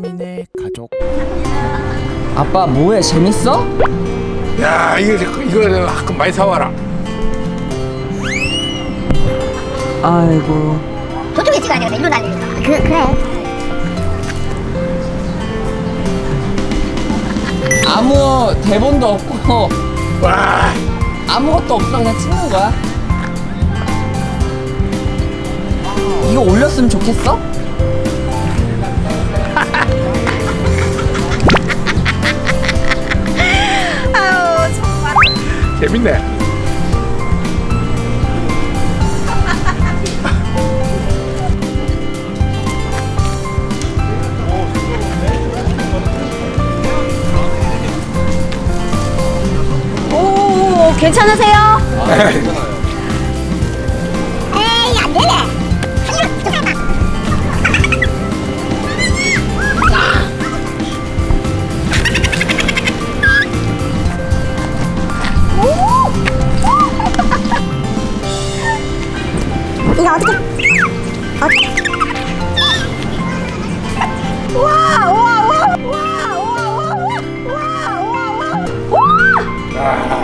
3인의 가족 아빠 뭐해 재밌어? 야 이거 이거 가끔 많이 사와라. 아이고 저쪽에 찍어야 되겠다. 일로 날리니까. 그, 그래. 아무 대본도 없고 와 아무것도 없어 그냥 찍는 거야 이거 올렸으면 좋겠어? 재밌네. 오, 괜찮으세요? 에 이거 어떻게 어... 와와와와와와와와와